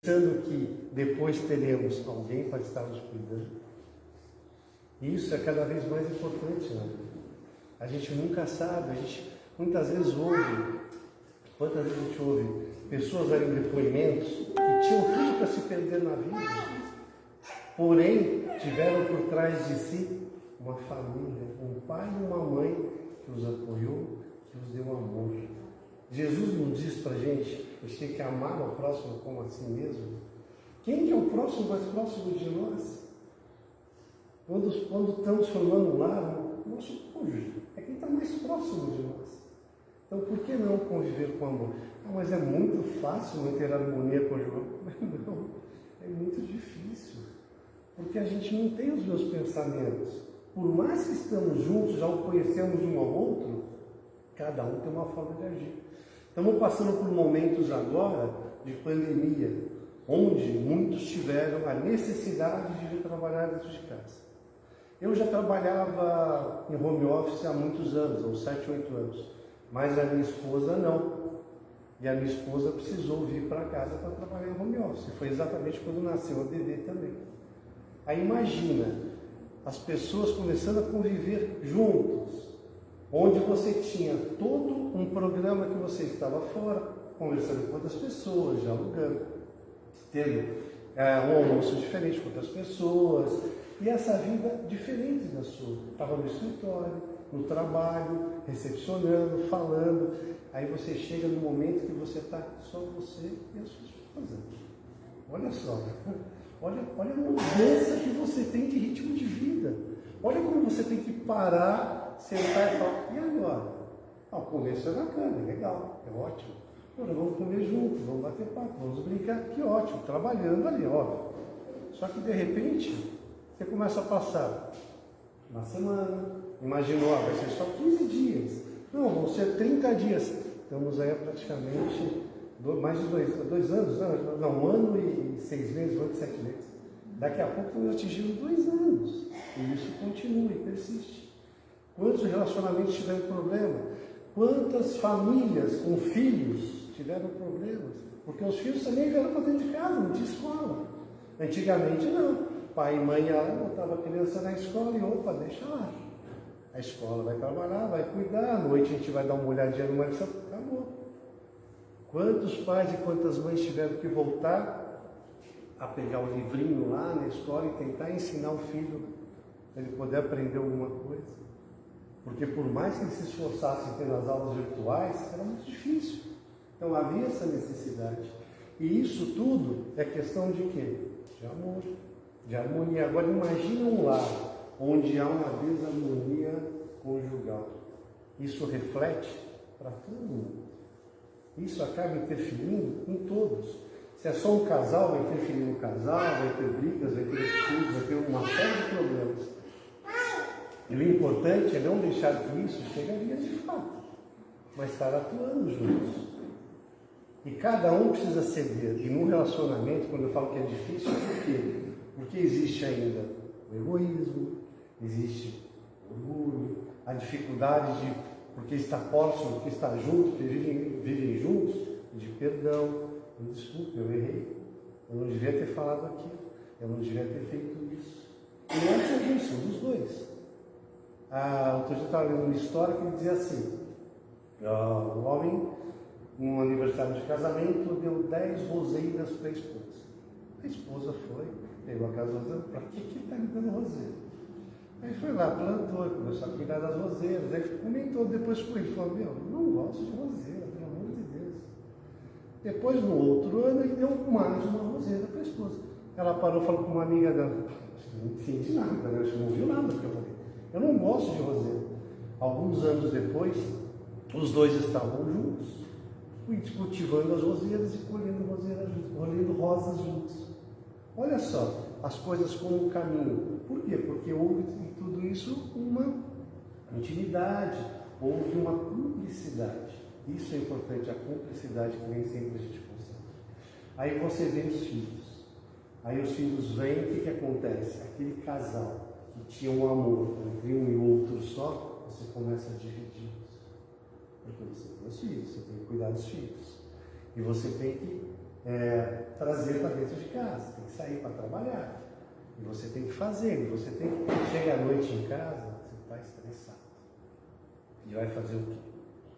pensando que depois teremos alguém para estar nos cuidando. Isso é cada vez mais importante, né? A gente nunca sabe, a gente muitas vezes ouve, quantas vezes a gente ouve pessoas darem depoimentos que tinham tudo para se perder na vida, porém tiveram por trás de si uma família, um pai e uma mãe que os apoiou, que os deu amor. Jesus não diz para a gente, a gente tem que amar o próximo como a si mesmo. Quem que é o próximo mais próximo de nós? Quando, quando estamos formando lar, o nosso cônjuge é quem está mais próximo de nós. Então, por que não conviver com amor? Ah, mas é muito fácil manter a harmonia conjugal. Não, é muito difícil. Porque a gente não tem os meus pensamentos. Por mais que estamos juntos, já o conhecemos um ao outro, cada um tem uma forma de agir. Estamos passando por momentos agora de pandemia, onde muitos tiveram a necessidade de vir trabalhar dentro de casa. Eu já trabalhava em home office há muitos anos, uns 7, 8 anos, mas a minha esposa não. E a minha esposa precisou vir para casa para trabalhar em home office. Foi exatamente quando nasceu a bebê também. Aí imagina as pessoas começando a conviver juntos, onde você tinha todo um programa que você estava fora, conversando com outras pessoas, dialogando, tendo é, um almoço diferente com outras pessoas, e essa vida diferente da sua. Estava no escritório, no trabalho, recepcionando, falando. Aí você chega no momento que você está só você e a sua esposa. Olha só, olha, olha a mudança que você tem de ritmo de vida. Olha como você tem que parar, sentar e falar, e agora? Ah, o começo é bacana, legal, é ótimo. Agora vamos comer juntos, vamos bater papo, vamos brincar, que ótimo, trabalhando ali, óbvio. Só que de repente, você começa a passar uma semana, imaginou, vai ser só 15 dias. Não, vão ser 30 dias. Estamos aí praticamente mais de dois, dois anos, não, não, um ano e seis meses, oito, sete meses. Daqui a pouco atingindo dois anos. E isso continua e persiste. Quantos relacionamentos tiveram problema? Quantas famílias com filhos tiveram problemas? Porque os filhos também vieram para dentro de casa, não tinha escola. Antigamente não. Pai e mãe ela botava a criança na escola e opa, deixa lá. A escola vai trabalhar, vai cuidar, à noite a gente vai dar uma olhadinha no lição, acabou. Quantos pais e quantas mães tiveram que voltar a pegar o livrinho lá na escola e tentar ensinar o filho para ele poder aprender alguma coisa? Porque por mais que eles se esforçassem pelas aulas virtuais, era muito difícil. Então havia essa necessidade. E isso tudo é questão de quê? De amor, de harmonia. Agora imagina um lar onde há uma desarmonia conjugal. Isso reflete para todo mundo. Isso acaba interferindo em todos. Se é só um casal, vai interferir no casal, vai ter brigas, vai ter estudos, vai ter uma série de problemas. E o importante é não deixar que isso chegue a via de fato, mas estar atuando juntos. E cada um precisa ceder. E num relacionamento, quando eu falo que é difícil, por quê? Porque existe ainda o egoísmo, existe o orgulho, a dificuldade de, porque está próximo, porque está junto, porque vivem, vivem juntos, de perdão. Me desculpe, eu errei. Eu não devia ter falado aquilo. Eu não devia ter feito isso. E não é um dos dois. Ah, outro dia eu estava lendo uma história que dizia assim: o homem, num aniversário de casamento, deu 10 roseiras para a esposa. A esposa foi, pegou a casa roseira, para que que está me dando roseira? Aí foi lá, plantou, começou a cuidar das roseiras, aí comentou depois com ele, falou, meu, não gosto de roseira, pelo amor de Deus. Depois, no outro ano, ele deu mais uma roseira para a esposa. Ela parou e falou com uma amiga dela, não entendi nada, né? Não ouviu nada do que eu. Eu não gosto de roseira. Alguns anos depois, os dois estavam juntos, cultivando as roseiras e colhendo roseiras colhendo rosas juntos. Olha só, as coisas como um caminho. Por quê? Porque houve em tudo isso uma intimidade, houve uma cumplicidade. Isso é importante, a cumplicidade que nem sempre a gente consegue. Aí você vê os filhos. Aí os filhos vêm, o que, que acontece? Aquele casal que tinha um amor entre um e outro só, você começa a dividir. Porque você tem os filhos, você tem que cuidar dos filhos. E você tem que é, trazer para dentro de casa, tem que sair para trabalhar. E você tem que fazer, e você tem que. Chega à noite em casa, você está estressado. E vai fazer o quê?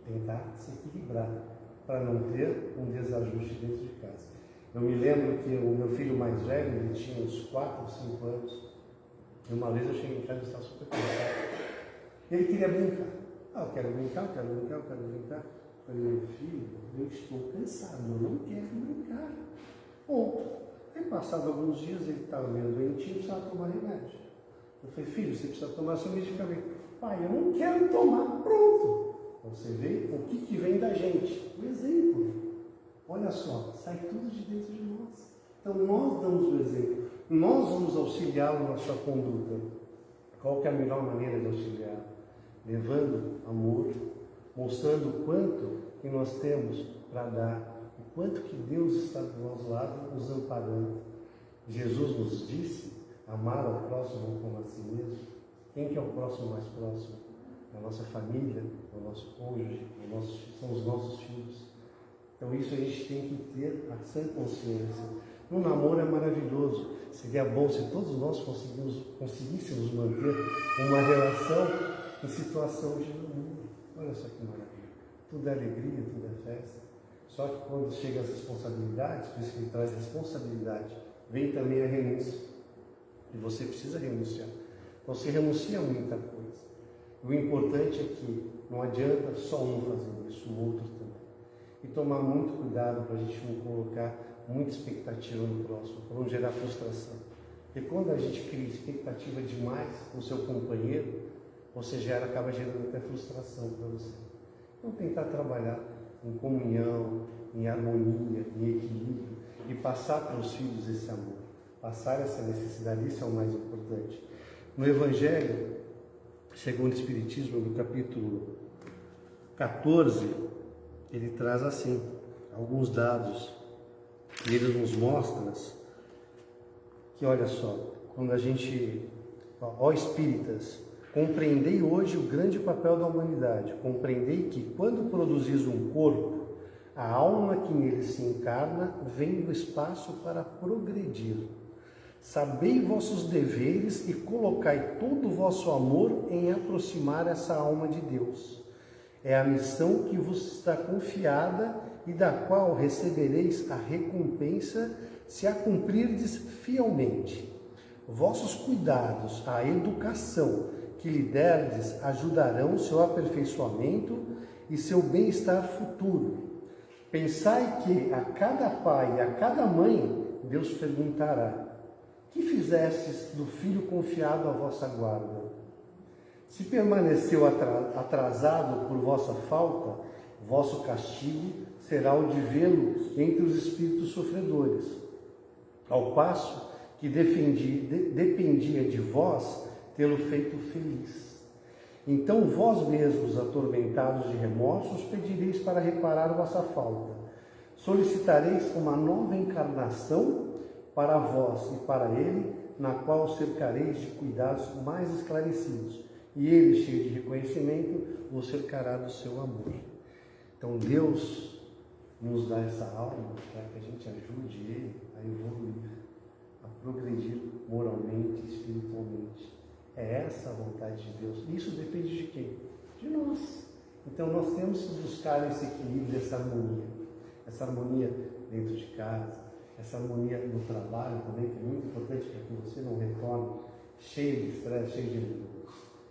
Tentar se equilibrar para não ter um desajuste dentro de casa. Eu me lembro que o meu filho mais velho, ele tinha uns 4 ou 5 anos, e uma vez eu cheguei em casa e estava super cansado. Ele queria brincar. Ah, eu quero brincar, eu quero brincar, eu quero brincar. Eu falei, meu filho, eu estou cansado, eu não quero brincar. Bom, Aí passado alguns dias ele estava meio doentinho, precisava tomar remédio. Eu falei, filho, você precisa tomar seu medicamento. Pai, eu não quero tomar, pronto. Então, você vê o que, que vem da gente. O exemplo. Olha só, sai tudo de dentro de nós. Então nós damos o exemplo. Nós vamos auxiliá-lo na sua conduta. Qual é a melhor maneira de auxiliar? Levando amor, mostrando o quanto que nós temos para dar o quanto que Deus está do nosso lado nos amparando. Jesus nos disse amar ao próximo como a si mesmo. Quem que é o próximo mais próximo? É a nossa família, é o nosso cônjuge, é nosso, são os nossos filhos. Então isso a gente tem que ter a sã consciência. No namoro é maravilhoso. Seria bom se todos nós conseguíssemos manter uma relação em situação de namoro. Olha só que maravilha. Tudo é alegria, tudo é festa. Só que quando chega as responsabilidades, por isso que ele traz responsabilidade, vem também a renúncia. E você precisa renunciar. Você renuncia a muita coisa. O importante é que não adianta só um fazendo isso, o outro também. E tomar muito cuidado para a gente não colocar muita expectativa no próximo, para não gerar frustração. Porque quando a gente cria expectativa demais com o seu companheiro, você gera, acaba gerando até frustração para você. Então tentar trabalhar em comunhão, em harmonia, em equilíbrio e passar para os filhos esse amor, passar essa necessidade, isso é o mais importante. No Evangelho, segundo o Espiritismo, no capítulo 14, ele traz assim alguns dados e ele nos mostra que, olha só, quando a gente, ó espíritas, Compreendei hoje o grande papel da humanidade. Compreendei que, quando produzis um corpo, a alma que nele se encarna vem do espaço para progredir. Sabei vossos deveres e colocai todo o vosso amor em aproximar essa alma de Deus. É a missão que vos está confiada e da qual recebereis a recompensa se a cumprirdes fielmente. Vossos cuidados, a educação, que lhe derdes ajudarão seu aperfeiçoamento e seu bem-estar futuro. Pensai que a cada pai e a cada mãe Deus perguntará: Que fizestes do filho confiado à vossa guarda? Se permaneceu atrasado por vossa falta, vosso castigo será o de vê-lo entre os espíritos sofredores. Ao passo que defendi, de, dependia de vós tê-lo feito feliz. Então vós mesmos, atormentados de remorsos, pedireis para reparar vossa falta. Solicitareis uma nova encarnação para vós e para ele, na qual cercareis de cuidados mais esclarecidos. E ele, cheio de reconhecimento, vos cercará do seu amor. Então Deus nos dá essa alma para que a gente ajude ele a evoluir, a progredir moralmente, espiritualmente. É essa a vontade de Deus. Isso depende de quem? De nós. Então nós temos que buscar esse equilíbrio, essa harmonia. Essa harmonia dentro de casa, essa harmonia no trabalho também, que é muito importante para que você não retorne cheio de estresse, cheio de dúvidas.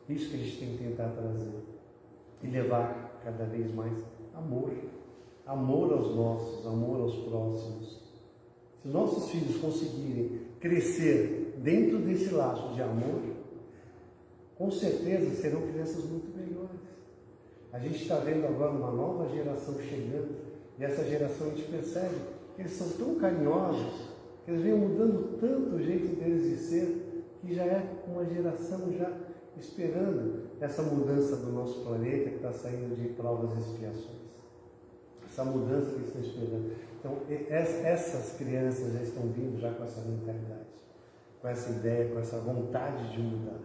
Isso que a gente tem que tentar trazer. E levar cada vez mais amor. Amor aos nossos, amor aos próximos. Se os nossos filhos conseguirem crescer dentro desse laço de amor, com certeza serão crianças muito melhores. A gente está vendo agora uma nova geração chegando, e essa geração a gente percebe que eles são tão carinhosos, que eles vêm mudando tanto o jeito deles de ser, que já é uma geração já esperando essa mudança do nosso planeta que está saindo de provas e expiações. Essa mudança que eles estão esperando. Então, essas crianças já estão vindo já com essa mentalidade, com essa ideia, com essa vontade de mudar.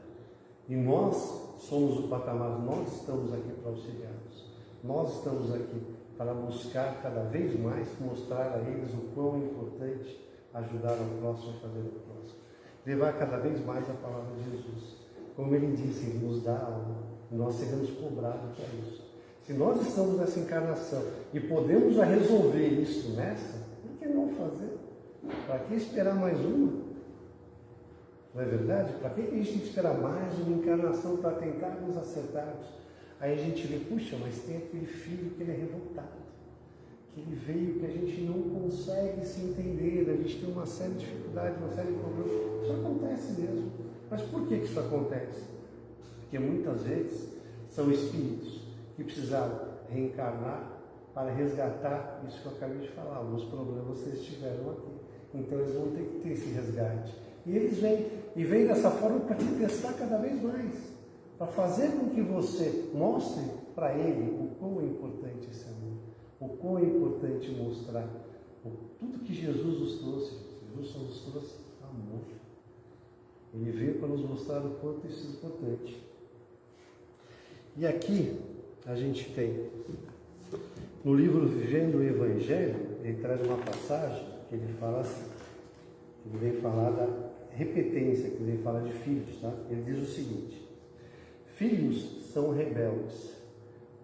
E nós somos o patamar, nós estamos aqui para auxiliá-los. Nós estamos aqui para buscar cada vez mais mostrar a eles o quão é importante ajudar o próximo a fazer o próximo. Levar cada vez mais a palavra de Jesus. Como ele disse, ele nos dá algo. Nós seremos cobrados para isso. Se nós estamos nessa encarnação e podemos já resolver isso nessa, por que não fazer? Para que esperar mais uma? Não é verdade? Para que a gente tem que esperar mais uma encarnação para tentar nos acertarmos? Aí a gente vê, puxa, mas tem aquele filho que ele é revoltado, que ele veio que a gente não consegue se entender, a gente tem uma série de dificuldades, uma série de problemas. Isso acontece mesmo. Mas por que isso acontece? Porque muitas vezes são espíritos que precisaram reencarnar para resgatar isso que eu acabei de falar, alguns problemas vocês tiveram aqui. Então eles vão ter que ter esse resgate. E eles vêm, e vêm dessa forma para te testar cada vez mais para fazer com que você mostre para ele o quão é importante esse amor, o quão é importante mostrar tudo que Jesus nos trouxe. Jesus só nos trouxe amor. Ele veio para nos mostrar o quanto isso é importante. E aqui a gente tem, no livro Vivendo o Evangelho, ele traz uma passagem que ele fala assim, ele vem falar da repetência, que ele vem falar de filhos, tá? Ele diz o seguinte, Filhos são rebeldes.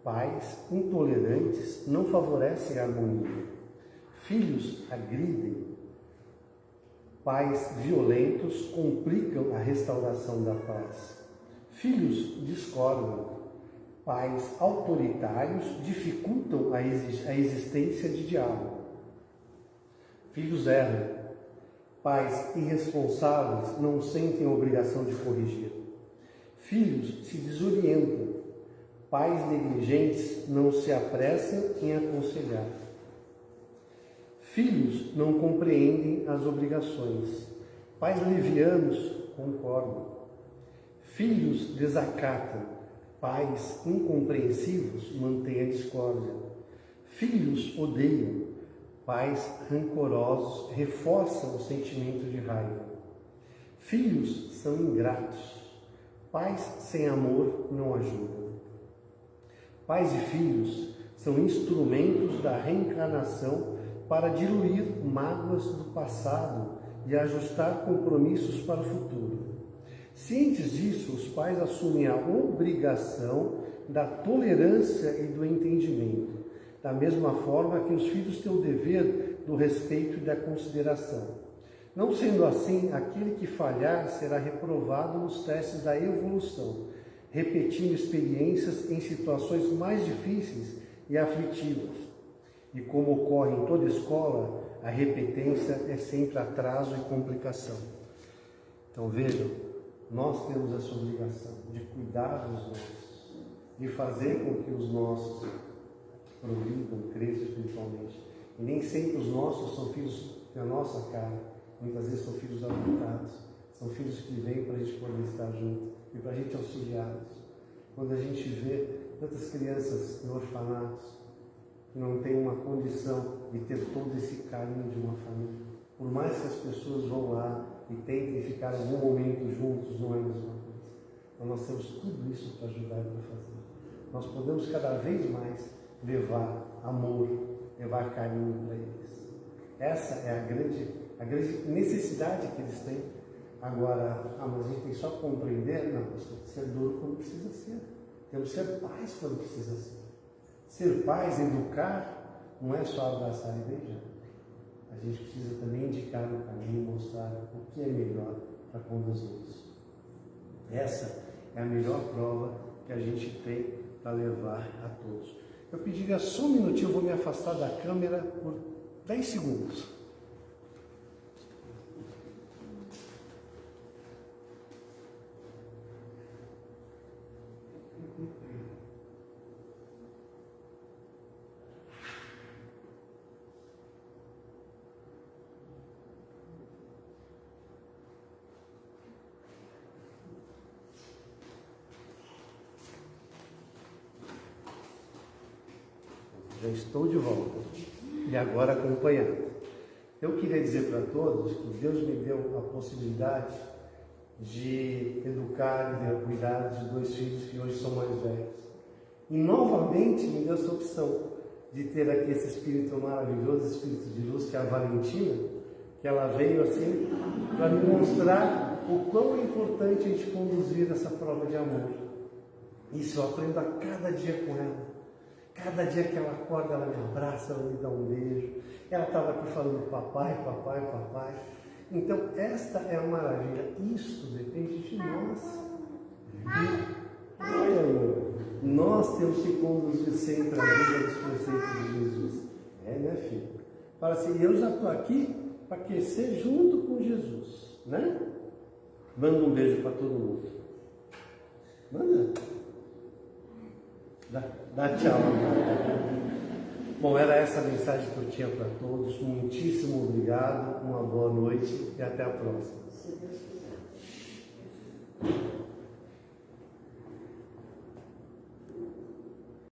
Pais intolerantes não favorecem a harmonia. Filhos agridem. Pais violentos complicam a restauração da paz. Filhos discordam. Pais autoritários dificultam a existência de diálogo. Filhos erram. Pais irresponsáveis não sentem a obrigação de corrigir. Filhos se desorientam, pais negligentes não se apressam em aconselhar. Filhos não compreendem as obrigações, pais levianos concordam. Filhos desacatam, pais incompreensivos mantêm a discórdia. Filhos odeiam, pais rancorosos reforçam o sentimento de raiva. Filhos são ingratos, Pais sem amor não ajudam. Pais e filhos são instrumentos da reencarnação para diluir mágoas do passado e ajustar compromissos para o futuro. Cientes disso, os pais assumem a obrigação da tolerância e do entendimento, da mesma forma que os filhos têm o dever do respeito e da consideração. Não sendo assim, aquele que falhar será reprovado nos testes da evolução, repetindo experiências em situações mais difíceis e aflitivas. E como ocorre em toda escola, a repetência é sempre atraso e complicação. Então vejam, nós temos essa obrigação de cuidar dos nossos, de fazer com que os nossos progridam, cresçam espiritualmente. E nem sempre os nossos são filhos da nossa cara Muitas vezes são filhos adotados, são filhos que vêm para a gente poder estar junto e para a gente auxiliá-los. Quando a gente vê tantas crianças em orfanatos que não têm uma condição de ter todo esse carinho de uma família, por mais que as pessoas vão lá e tentem ficar algum momento juntos, não é a mesma coisa. Então nós temos tudo isso para ajudar e para fazer. Nós podemos cada vez mais levar amor, levar carinho para eles. Essa é a grande a grande necessidade que eles têm. Agora, ah, mas a gente tem só compreender? Não, nós temos que ser duro quando precisa ser. Temos que ser pais quando precisa ser. Ser pais, educar, não é só abraçar e beijar. A gente precisa também indicar no caminho, mostrar o que é melhor para conduzir-los. Essa é a melhor prova que a gente tem para levar a todos. Eu pediria só um minutinho, eu vou me afastar da câmera por 10 segundos. Já estou de volta e agora acompanhando. Eu queria dizer para todos que Deus me deu a possibilidade de educar e de cuidar de dois filhos que hoje são mais velhos. E novamente me deu essa opção de ter aqui esse espírito maravilhoso, espírito de luz, que é a Valentina, que ela veio assim para me mostrar o quão é importante a gente conduzir essa prova de amor. Isso eu aprendo a cada dia com ela. Cada dia que ela acorda, ela me abraça, ela me dá um beijo. Ela estava aqui falando papai, papai, papai. Então, esta é a maravilha. Isso depende de nós. Olha, amor, nós temos que conduzir sempre a vida dos preceitos de Jesus. É, né, filho? Fala assim, eu já estou aqui para aquecer junto com Jesus, né? Manda um beijo para todo mundo. Manda. Dá, dá tchau. Bom, era essa a mensagem que eu tinha para todos. Muitíssimo obrigado, uma boa noite e até a próxima.